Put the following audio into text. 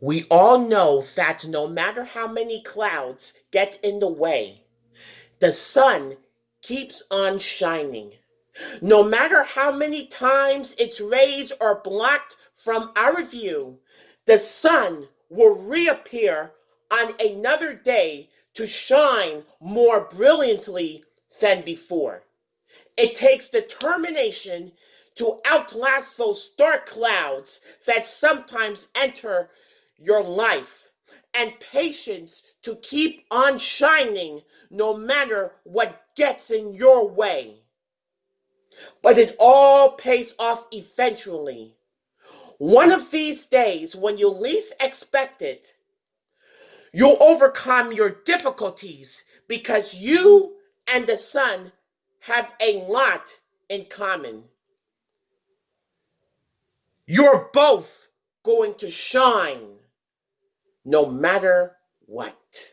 We all know that no matter how many clouds get in the way, the sun keeps on shining. No matter how many times its rays are blocked from our view, the sun will reappear on another day to shine more brilliantly than before. It takes determination to outlast those dark clouds that sometimes enter your life and patience to keep on shining no matter what gets in your way. But it all pays off eventually. One of these days, when you least expect it, you'll overcome your difficulties because you and the sun have a lot in common. You're both going to shine no matter what.